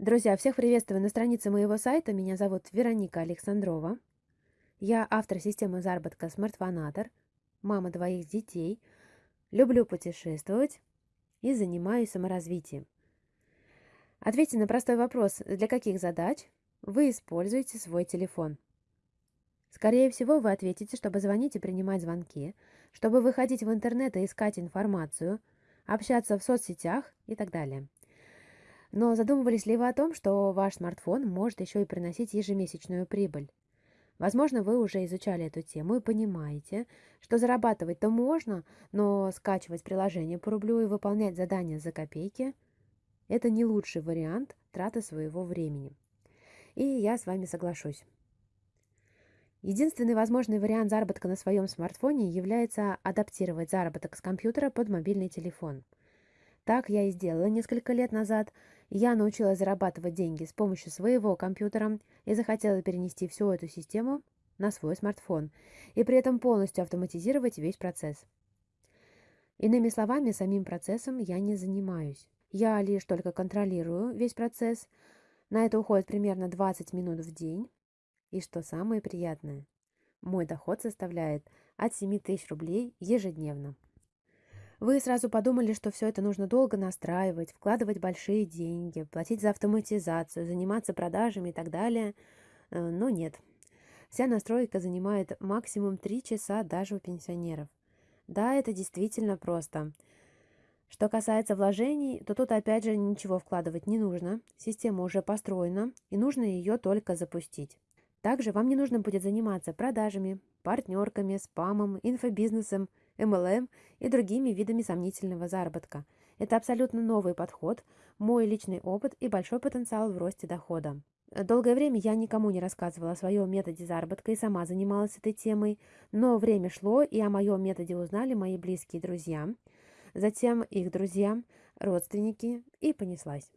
Друзья, всех приветствую на странице моего сайта. Меня зовут Вероника Александрова. Я автор системы заработка Smartphanator, мама двоих детей, люблю путешествовать и занимаюсь саморазвитием. Ответьте на простой вопрос, для каких задач вы используете свой телефон. Скорее всего, вы ответите, чтобы звонить и принимать звонки, чтобы выходить в интернет и искать информацию, общаться в соцсетях и так далее – но задумывались ли вы о том, что ваш смартфон может еще и приносить ежемесячную прибыль? Возможно, вы уже изучали эту тему и понимаете, что зарабатывать-то можно, но скачивать приложение по рублю и выполнять задания за копейки – это не лучший вариант траты своего времени. И я с вами соглашусь. Единственный возможный вариант заработка на своем смартфоне является адаптировать заработок с компьютера под мобильный телефон. Так я и сделала несколько лет назад – я научилась зарабатывать деньги с помощью своего компьютера и захотела перенести всю эту систему на свой смартфон и при этом полностью автоматизировать весь процесс. Иными словами, самим процессом я не занимаюсь. Я лишь только контролирую весь процесс. На это уходит примерно 20 минут в день. И что самое приятное, мой доход составляет от 7 тысяч рублей ежедневно. Вы сразу подумали, что все это нужно долго настраивать, вкладывать большие деньги, платить за автоматизацию, заниматься продажами и так далее. Э, но нет. Вся настройка занимает максимум 3 часа даже у пенсионеров. Да, это действительно просто. Что касается вложений, то тут опять же ничего вкладывать не нужно. Система уже построена, и нужно ее только запустить. Также вам не нужно будет заниматься продажами, партнерками, спамом, инфобизнесом – MLM и другими видами сомнительного заработка. Это абсолютно новый подход, мой личный опыт и большой потенциал в росте дохода. Долгое время я никому не рассказывала о своем методе заработка и сама занималась этой темой, но время шло, и о моем методе узнали мои близкие друзья, затем их друзья, родственники, и понеслась.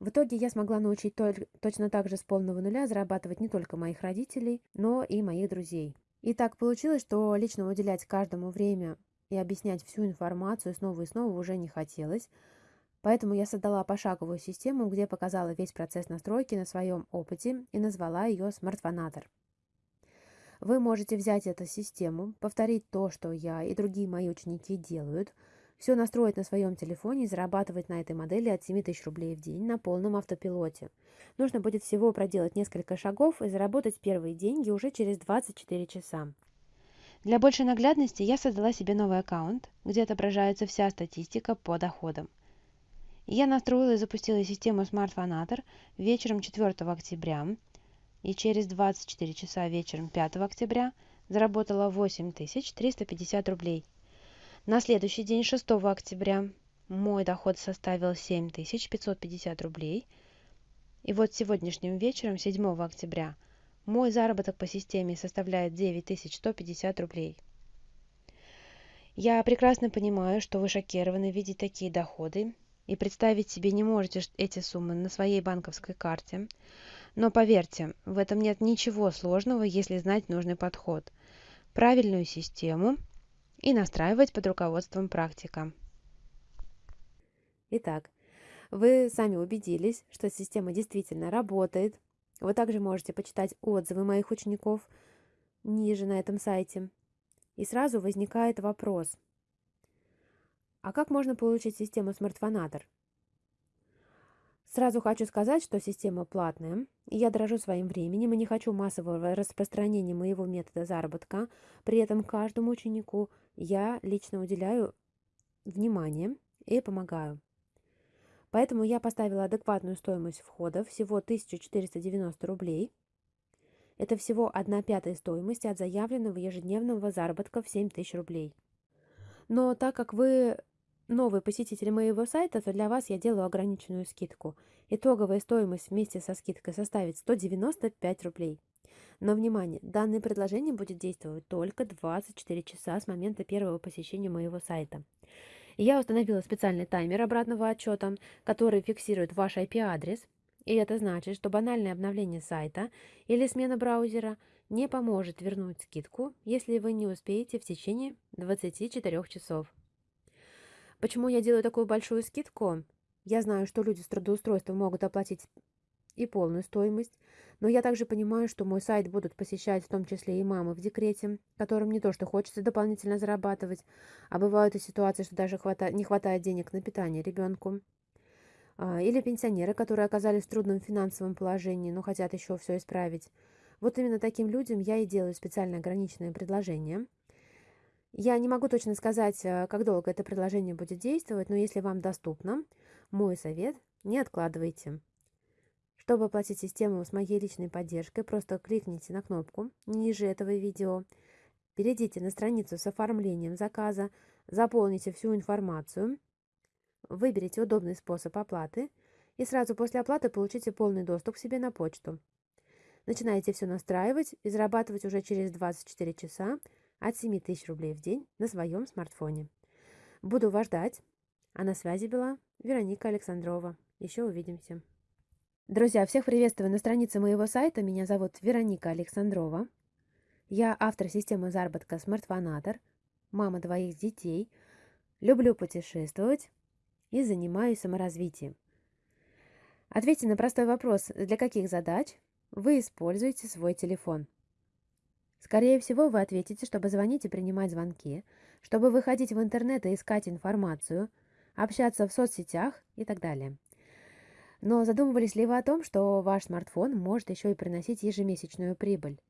В итоге я смогла научить точно так же с полного нуля зарабатывать не только моих родителей, но и моих друзей. И так получилось, что лично уделять каждому время и объяснять всю информацию снова и снова уже не хотелось, поэтому я создала пошаговую систему, где показала весь процесс настройки на своем опыте и назвала ее «Смартфонатор». Вы можете взять эту систему, повторить то, что я и другие мои ученики делают – все настроить на своем телефоне и зарабатывать на этой модели от 7 тысяч рублей в день на полном автопилоте. Нужно будет всего проделать несколько шагов и заработать первые деньги уже через 24 часа. Для большей наглядности я создала себе новый аккаунт, где отображается вся статистика по доходам. Я настроила и запустила систему Smart вечером 4 октября и через 24 часа вечером 5 октября заработала 8350 рублей – на следующий день, 6 октября, мой доход составил 7550 рублей. И вот сегодняшним вечером, 7 октября, мой заработок по системе составляет 9150 рублей. Я прекрасно понимаю, что вы шокированы видеть такие доходы и представить себе не можете эти суммы на своей банковской карте. Но поверьте, в этом нет ничего сложного, если знать нужный подход, правильную систему – и настраивать под руководством практика. Итак, вы сами убедились, что система действительно работает. Вы также можете почитать отзывы моих учеников ниже на этом сайте. И сразу возникает вопрос. А как можно получить систему смартфонатор? Сразу хочу сказать, что система платная, и я дорожу своим временем и не хочу массового распространения моего метода заработка. При этом каждому ученику я лично уделяю внимание и помогаю. Поэтому я поставила адекватную стоимость входа, всего 1490 рублей. Это всего 1 пятая стоимости от заявленного ежедневного заработка в 7000 рублей. Но так как вы новый посетитель моего сайта, то для вас я делаю ограниченную скидку. Итоговая стоимость вместе со скидкой составит 195 рублей. Но, внимание, данное предложение будет действовать только 24 часа с момента первого посещения моего сайта. Я установила специальный таймер обратного отчета, который фиксирует ваш IP-адрес, и это значит, что банальное обновление сайта или смена браузера не поможет вернуть скидку, если вы не успеете в течение 24 часов. Почему я делаю такую большую скидку? Я знаю, что люди с трудоустройством могут оплатить и полную стоимость, но я также понимаю, что мой сайт будут посещать в том числе и мамы в декрете, которым не то что хочется дополнительно зарабатывать, а бывают и ситуации, что даже хвата... не хватает денег на питание ребенку. А, или пенсионеры, которые оказались в трудном финансовом положении, но хотят еще все исправить. Вот именно таким людям я и делаю специально ограниченное предложение. Я не могу точно сказать, э, как долго это предложение будет действовать, но если вам доступно, мой совет – не откладывайте. Чтобы оплатить систему с моей личной поддержкой, просто кликните на кнопку ниже этого видео, перейдите на страницу с оформлением заказа, заполните всю информацию, выберите удобный способ оплаты и сразу после оплаты получите полный доступ к себе на почту. Начинаете все настраивать и зарабатывать уже через 24 часа от 7 тысяч рублей в день на своем смартфоне. Буду вас ждать. А на связи была Вероника Александрова. Еще увидимся. Друзья, всех приветствую на странице моего сайта. Меня зовут Вероника Александрова. Я автор системы заработка Смартфонатор, мама двоих детей, люблю путешествовать и занимаюсь саморазвитием. Ответьте на простой вопрос, для каких задач вы используете свой телефон. Скорее всего, вы ответите, чтобы звонить и принимать звонки, чтобы выходить в интернет и искать информацию, общаться в соцсетях и так далее. Но задумывались ли вы о том, что ваш смартфон может еще и приносить ежемесячную прибыль?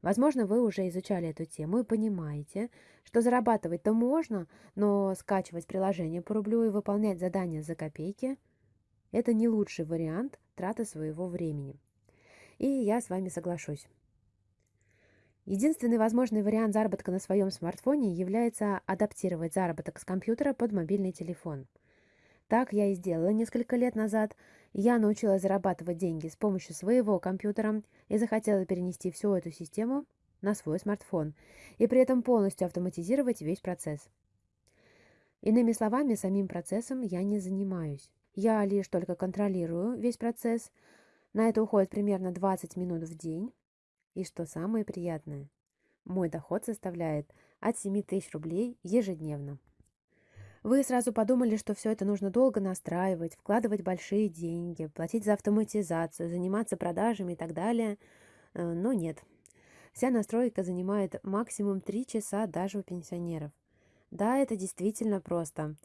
Возможно, вы уже изучали эту тему и понимаете, что зарабатывать-то можно, но скачивать приложение по рублю и выполнять задания за копейки – это не лучший вариант траты своего времени. И я с вами соглашусь. Единственный возможный вариант заработка на своем смартфоне является адаптировать заработок с компьютера под мобильный телефон. Так я и сделала несколько лет назад – я научилась зарабатывать деньги с помощью своего компьютера и захотела перенести всю эту систему на свой смартфон и при этом полностью автоматизировать весь процесс. Иными словами, самим процессом я не занимаюсь. Я лишь только контролирую весь процесс. На это уходит примерно 20 минут в день. И что самое приятное, мой доход составляет от 7 тысяч рублей ежедневно. Вы сразу подумали, что все это нужно долго настраивать, вкладывать большие деньги, платить за автоматизацию, заниматься продажами и так далее. Э, но нет. Вся настройка занимает максимум 3 часа даже у пенсионеров. Да, это действительно просто.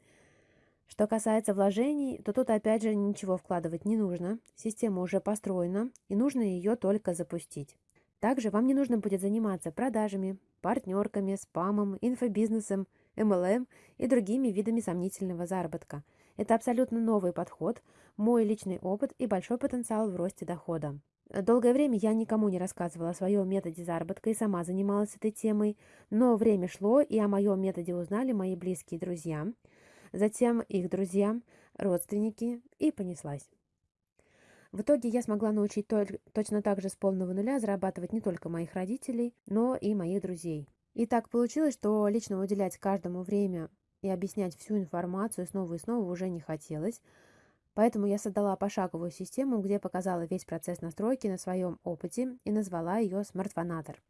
Что касается вложений, то тут опять же ничего вкладывать не нужно. Система уже построена, и нужно ее только запустить. Также вам не нужно будет заниматься продажами, партнерками, спамом, инфобизнесом, MLM и другими видами сомнительного заработка. Это абсолютно новый подход, мой личный опыт и большой потенциал в росте дохода. Долгое время я никому не рассказывала о своем методе заработка и сама занималась этой темой, но время шло, и о моем методе узнали мои близкие друзья, затем их друзья, родственники, и понеслась. В итоге я смогла научить точно так же с полного нуля зарабатывать не только моих родителей, но и моих друзей. И так получилось, что лично уделять каждому время и объяснять всю информацию снова и снова уже не хотелось, поэтому я создала пошаговую систему, где показала весь процесс настройки на своем опыте и назвала ее «Смартфонатор».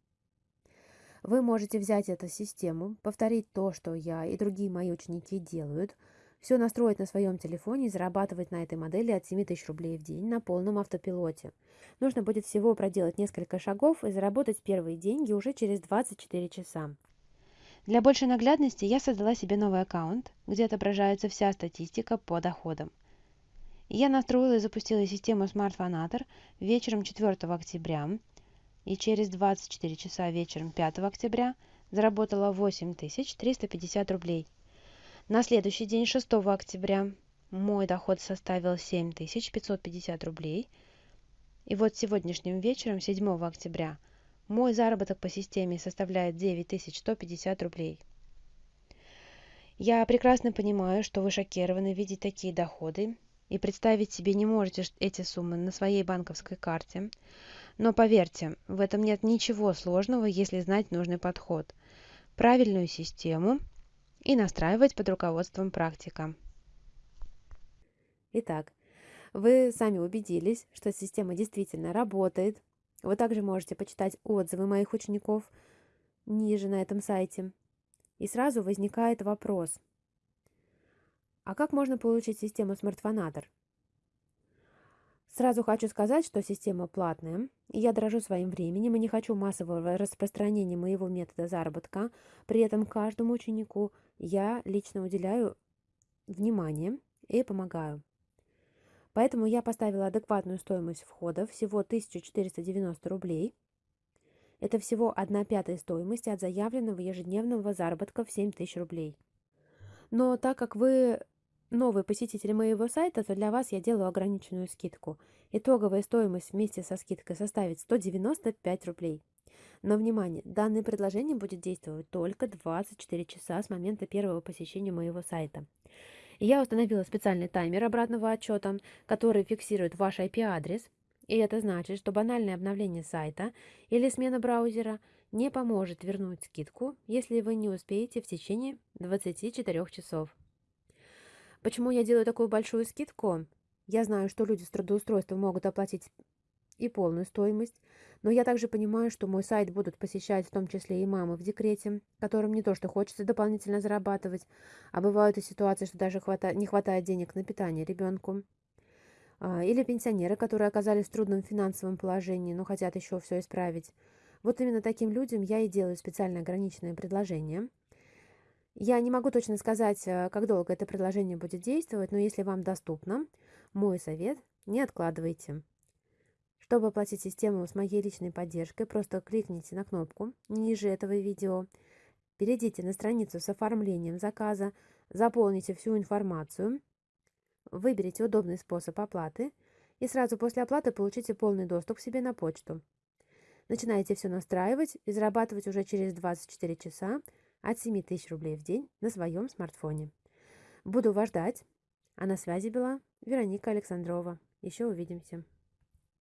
Вы можете взять эту систему, повторить то, что я и другие мои ученики делают – все настроить на своем телефоне и зарабатывать на этой модели от 7 тысяч рублей в день на полном автопилоте. Нужно будет всего проделать несколько шагов и заработать первые деньги уже через 24 часа. Для большей наглядности я создала себе новый аккаунт, где отображается вся статистика по доходам. Я настроила и запустила систему SmartFonator вечером 4 октября и через 24 часа вечером 5 октября заработала 8350 рублей – на следующий день, 6 октября, мой доход составил 7550 рублей. И вот сегодняшним вечером, 7 октября, мой заработок по системе составляет 9150 рублей. Я прекрасно понимаю, что вы шокированы видеть такие доходы и представить себе не можете эти суммы на своей банковской карте. Но поверьте, в этом нет ничего сложного, если знать нужный подход, правильную систему – и настраивать под руководством практика. Итак, вы сами убедились, что система действительно работает. Вы также можете почитать отзывы моих учеников ниже на этом сайте. И сразу возникает вопрос. А как можно получить систему смартфонатор? Сразу хочу сказать, что система платная, я дорожу своим временем и не хочу массового распространения моего метода заработка. При этом каждому ученику я лично уделяю внимание и помогаю. Поэтому я поставила адекватную стоимость входа, всего 1490 рублей. Это всего 1 пятая стоимости от заявленного ежедневного заработка в 7000 рублей. Но так как вы новый посетитель моего сайта, то для вас я делаю ограниченную скидку. Итоговая стоимость вместе со скидкой составит 195 рублей. Но, внимание, данное предложение будет действовать только 24 часа с момента первого посещения моего сайта. Я установила специальный таймер обратного отчета, который фиксирует ваш IP-адрес, и это значит, что банальное обновление сайта или смена браузера не поможет вернуть скидку, если вы не успеете в течение 24 часов. Почему я делаю такую большую скидку? Я знаю, что люди с трудоустройством могут оплатить и полную стоимость, но я также понимаю, что мой сайт будут посещать в том числе и мамы в декрете, которым не то что хочется дополнительно зарабатывать, а бывают и ситуации, что даже хвата... не хватает денег на питание ребенку. А, или пенсионеры, которые оказались в трудном финансовом положении, но хотят еще все исправить. Вот именно таким людям я и делаю специально ограниченное предложение – я не могу точно сказать, э, как долго это предложение будет действовать, но если вам доступно, мой совет – не откладывайте. Чтобы оплатить систему с моей личной поддержкой, просто кликните на кнопку ниже этого видео, перейдите на страницу с оформлением заказа, заполните всю информацию, выберите удобный способ оплаты и сразу после оплаты получите полный доступ к себе на почту. Начинаете все настраивать и зарабатывать уже через 24 часа – от 7 тысяч рублей в день на своем смартфоне. Буду вас ждать. А на связи была Вероника Александрова. Еще увидимся.